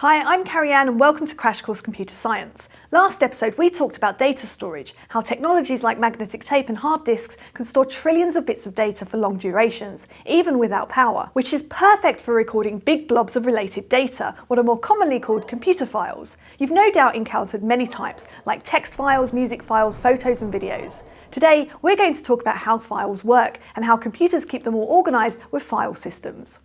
Hi, I'm Carrie Anne and welcome to Crash Course Computer Science. Last episode we talked about data storage, how technologies like magnetic tape and hard disks can store trillions of bits of data for long durations, even without power, which is perfect for recording big blobs of related data, what are more commonly called computer files. You've no doubt encountered many types, like text files, music files, photos and videos. Today we're going to talk about how files work and how computers keep them all organised with file systems.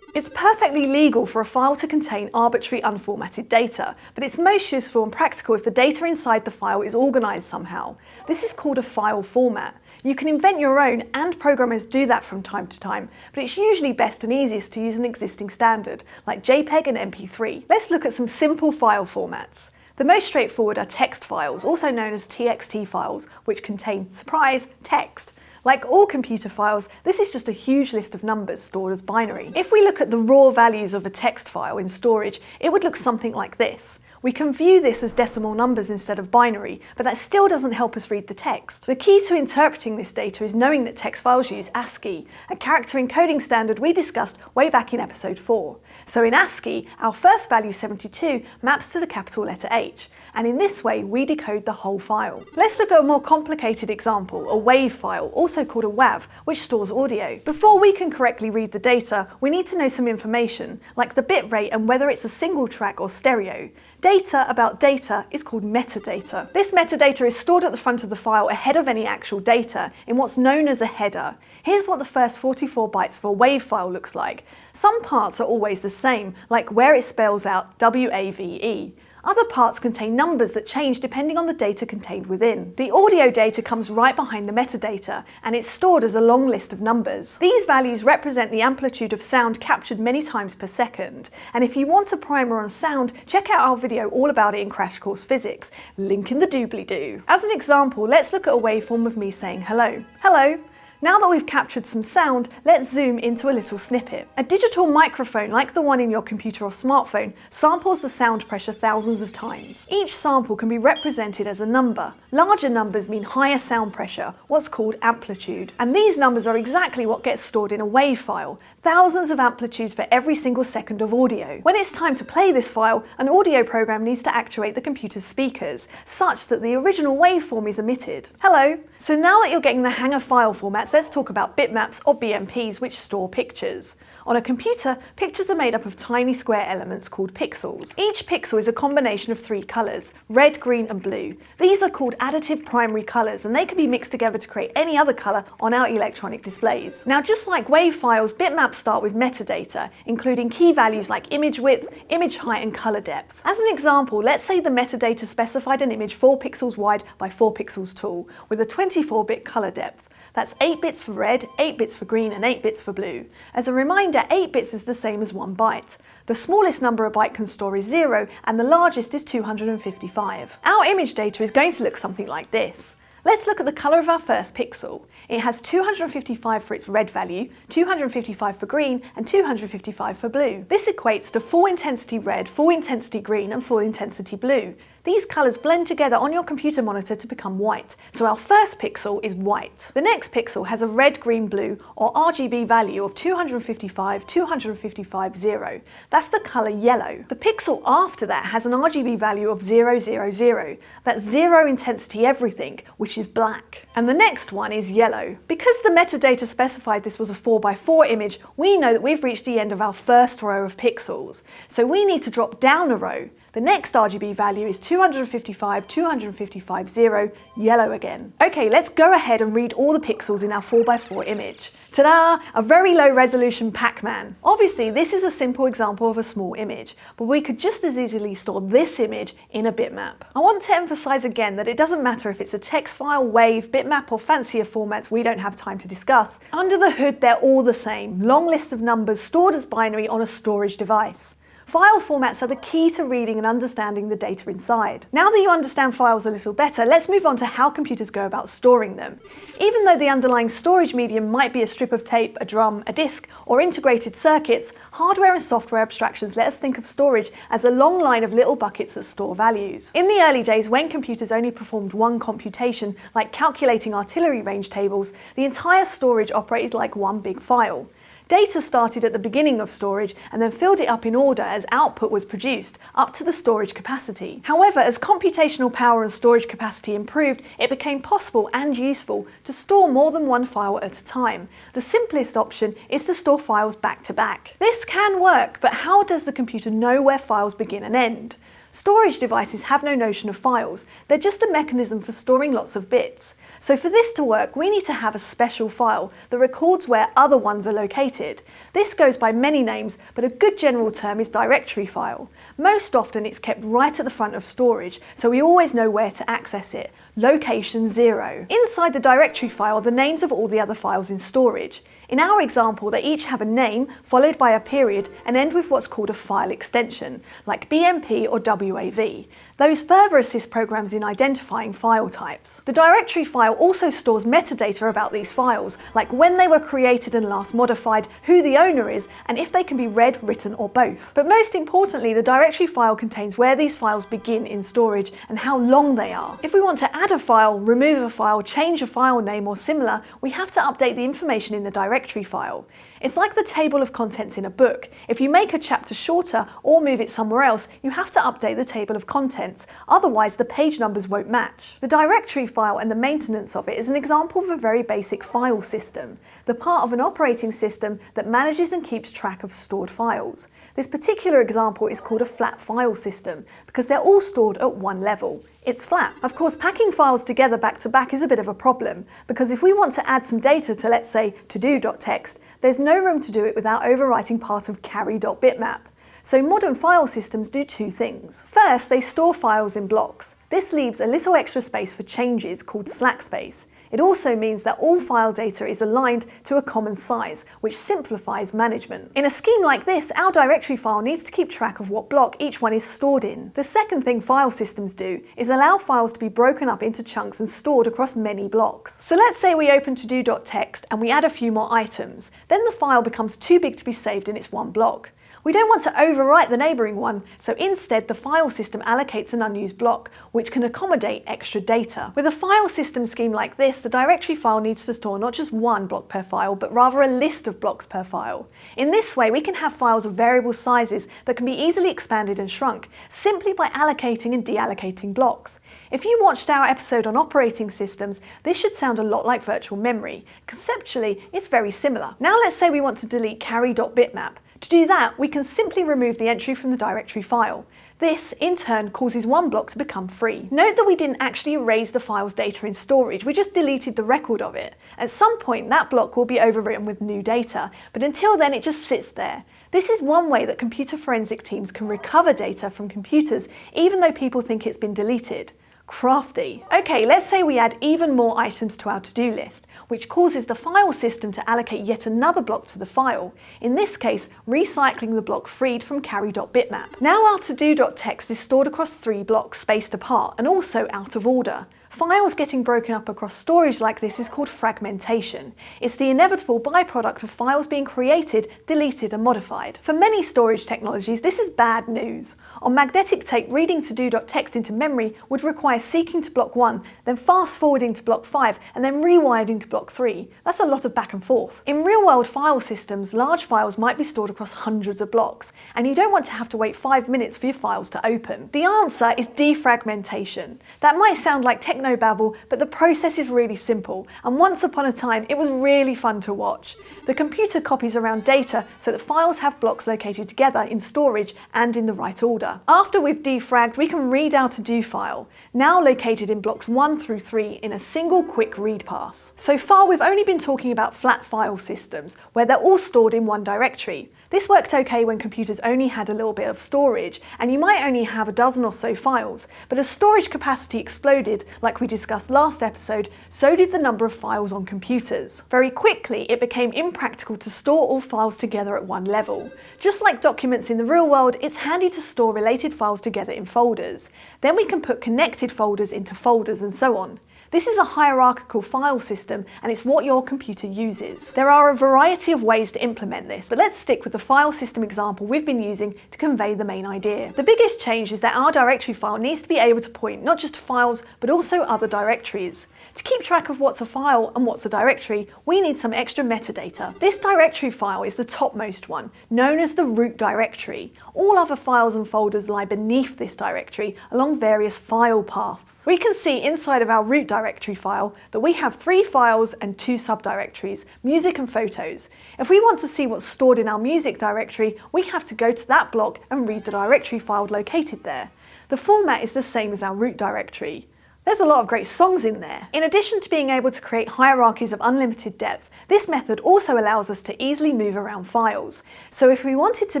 It's perfectly legal for a file to contain arbitrary unformatted data, but it's most useful and practical if the data inside the file is organised somehow. This is called a file format. You can invent your own, and programmers do that from time to time, but it's usually best and easiest to use an existing standard, like JPEG and MP3. Let's look at some simple file formats. The most straightforward are text files, also known as TXT files, which contain, surprise, text. Like all computer files, this is just a huge list of numbers stored as binary. If we look at the raw values of a text file in storage, it would look something like this. We can view this as decimal numbers instead of binary, but that still doesn't help us read the text. The key to interpreting this data is knowing that text files use ASCII, a character encoding standard we discussed way back in episode 4. So in ASCII, our first value 72 maps to the capital letter H, and in this way we decode the whole file. Let's look at a more complicated example, a WAV file, also called a WAV, which stores audio. Before we can correctly read the data, we need to know some information, like the bit rate and whether it's a single track or stereo. Data about data is called metadata. This metadata is stored at the front of the file ahead of any actual data in what's known as a header. Here's what the first 44 bytes of a WAV file looks like. Some parts are always the same, like where it spells out WAVE. Other parts contain numbers that change depending on the data contained within. The audio data comes right behind the metadata, and it's stored as a long list of numbers. These values represent the amplitude of sound captured many times per second, and if you want a primer on sound, check out our video all about it in Crash Course Physics, link in the doobly-doo. As an example, let's look at a waveform of me saying hello. Hello, now that we've captured some sound, let's zoom into a little snippet. A digital microphone, like the one in your computer or smartphone, samples the sound pressure thousands of times. Each sample can be represented as a number. Larger numbers mean higher sound pressure, what's called amplitude. And these numbers are exactly what gets stored in a WAV file, thousands of amplitudes for every single second of audio. When it's time to play this file, an audio program needs to actuate the computer's speakers, such that the original waveform is emitted. Hello! So now that you're getting the hang of file formats, let's talk about bitmaps or BMPs which store pictures. On a computer, pictures are made up of tiny square elements called pixels. Each pixel is a combination of three colours, red, green and blue. These are called additive primary colours and they can be mixed together to create any other colour on our electronic displays. Now just like WAV files, bitmaps start with metadata, including key values like image width, image height and colour depth. As an example, let's say the metadata specified an image 4 pixels wide by 4 pixels tall, with a 24-bit colour depth. That's 8 bits for red, 8 bits for green and 8 bits for blue. As a reminder, 8 bits is the same as 1 byte. The smallest number a byte can store is 0 and the largest is 255. Our image data is going to look something like this. Let's look at the colour of our first pixel. It has 255 for its red value, 255 for green, and 255 for blue. This equates to full intensity red, full intensity green, and full intensity blue. These colours blend together on your computer monitor to become white, so our first pixel is white. The next pixel has a red, green, blue, or RGB value of 255, 255, 0. That's the colour yellow. The pixel after that has an RGB value of 000. That's zero intensity everything, which is black. And the next one is yellow. Because the metadata specified this was a 4x4 image, we know that we've reached the end of our first row of pixels. So we need to drop down a row. The next RGB value is 255, 255, 0, yellow again. Okay, let's go ahead and read all the pixels in our 4x4 image. Ta-da! A very low resolution Pac-Man. Obviously, this is a simple example of a small image, but we could just as easily store this image in a bitmap. I want to emphasize again that it doesn't matter if it's a text file, wave, bitmap, or fancier formats we don't have time to discuss. Under the hood, they're all the same. Long lists of numbers stored as binary on a storage device. File formats are the key to reading and understanding the data inside. Now that you understand files a little better, let's move on to how computers go about storing them. Even though the underlying storage medium might be a strip of tape, a drum, a disk, or integrated circuits, hardware and software abstractions let us think of storage as a long line of little buckets that store values. In the early days, when computers only performed one computation, like calculating artillery range tables, the entire storage operated like one big file. Data started at the beginning of storage and then filled it up in order as output was produced, up to the storage capacity. However, as computational power and storage capacity improved, it became possible and useful to store more than one file at a time. The simplest option is to store files back to back. This can work, but how does the computer know where files begin and end? Storage devices have no notion of files, they're just a mechanism for storing lots of bits. So for this to work, we need to have a special file that records where other ones are located. This goes by many names, but a good general term is directory file. Most often it's kept right at the front of storage, so we always know where to access it. Location 0. Inside the directory file are the names of all the other files in storage. In our example, they each have a name followed by a period and end with what's called a file extension, like BMP or WAV. Those further assist programs in identifying file types. The directory file also stores metadata about these files, like when they were created and last modified, who the owner is, and if they can be read, written, or both. But most importantly, the directory file contains where these files begin in storage and how long they are. If we want to add a file, remove a file, change a file name, or similar, we have to update the information in the directory file. It's like the table of contents in a book. If you make a chapter shorter or move it somewhere else, you have to update the table of contents, otherwise the page numbers won't match. The directory file and the maintenance of it is an example of a very basic file system, the part of an operating system that manages and keeps track of stored files. This particular example is called a flat file system because they're all stored at one level. It's flat. Of course, packing files together back to back is a bit of a problem because if we want to add some data to, let's say, to-do.txt, there's no room to do it without overwriting part of carrie.bitmap. So modern file systems do two things. First, they store files in blocks. This leaves a little extra space for changes called slack space. It also means that all file data is aligned to a common size, which simplifies management. In a scheme like this, our directory file needs to keep track of what block each one is stored in. The second thing file systems do is allow files to be broken up into chunks and stored across many blocks. So let's say we open to-do.txt and we add a few more items. Then the file becomes too big to be saved in its one block. We don't want to overwrite the neighbouring one, so instead the file system allocates an unused block, which can accommodate extra data. With a file system scheme like this, the directory file needs to store not just one block per file, but rather a list of blocks per file. In this way, we can have files of variable sizes that can be easily expanded and shrunk, simply by allocating and deallocating blocks. If you watched our episode on operating systems, this should sound a lot like virtual memory. Conceptually, it's very similar. Now let's say we want to delete carrie.bitmap. To do that, we can simply remove the entry from the directory file. This, in turn, causes one block to become free. Note that we didn't actually erase the file's data in storage, we just deleted the record of it. At some point, that block will be overwritten with new data, but until then it just sits there. This is one way that computer forensic teams can recover data from computers, even though people think it's been deleted. Crafty. Okay, let's say we add even more items to our to-do list, which causes the file system to allocate yet another block to the file, in this case, recycling the block freed from carrie.bitmap. Now our to-do.txt is stored across three blocks spaced apart and also out of order. Files getting broken up across storage like this is called fragmentation. It's the inevitable byproduct of files being created, deleted and modified. For many storage technologies, this is bad news. On magnetic tape, reading to-do.txt into memory would require seeking to block 1, then fast forwarding to block 5, and then rewinding to block 3. That's a lot of back and forth. In real-world file systems, large files might be stored across hundreds of blocks, and you don't want to have to wait 5 minutes for your files to open. The answer is defragmentation. That might sound like technology technobabble, but the process is really simple, and once upon a time it was really fun to watch. The computer copies around data so that files have blocks located together in storage and in the right order. After we've defragged, we can read our to-do file, now located in blocks 1 through 3 in a single quick read pass. So far we've only been talking about flat file systems, where they're all stored in one directory. This worked okay when computers only had a little bit of storage, and you might only have a dozen or so files, but as storage capacity exploded, like we discussed last episode, so did the number of files on computers. Very quickly, it became impractical to store all files together at one level. Just like documents in the real world, it's handy to store related files together in folders. Then we can put connected folders into folders and so on. This is a hierarchical file system and it's what your computer uses. There are a variety of ways to implement this, but let's stick with the file system example we've been using to convey the main idea. The biggest change is that our directory file needs to be able to point not just to files, but also other directories. To keep track of what's a file and what's a directory, we need some extra metadata. This directory file is the topmost one, known as the root directory. All other files and folders lie beneath this directory along various file paths. We can see inside of our root directory file that we have three files and two subdirectories, music and photos. If we want to see what's stored in our music directory, we have to go to that block and read the directory file located there. The format is the same as our root directory. There's a lot of great songs in there. In addition to being able to create hierarchies of unlimited depth, this method also allows us to easily move around files. So if we wanted to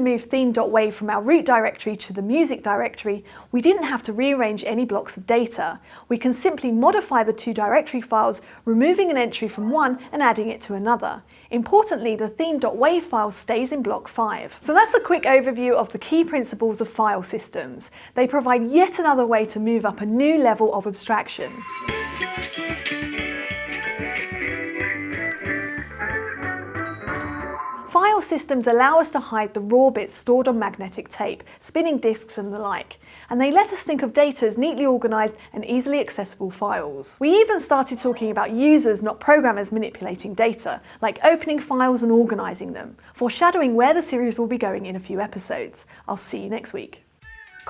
move theme.wav from our root directory to the music directory, we didn't have to rearrange any blocks of data. We can simply modify the two directory files, removing an entry from one and adding it to another. Importantly, the theme.wav file stays in block 5. So that's a quick overview of the key principles of file systems. They provide yet another way to move up a new level of abstraction. File systems allow us to hide the raw bits stored on magnetic tape, spinning disks and the like, and they let us think of data as neatly organised and easily accessible files. We even started talking about users, not programmers, manipulating data, like opening files and organising them, foreshadowing where the series will be going in a few episodes. I'll see you next week.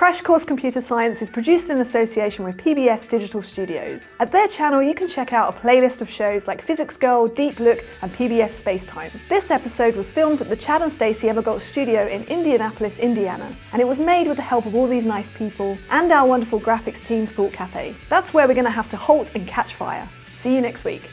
Crash Course Computer Science is produced in association with PBS Digital Studios. At their channel you can check out a playlist of shows like Physics Girl, Deep Look and PBS Spacetime. This episode was filmed at the Chad and Stacey Emigholz studio in Indianapolis, Indiana, and it was made with the help of all these nice people and our wonderful graphics team Thought Cafe. That's where we're going to have to halt and catch fire. See you next week.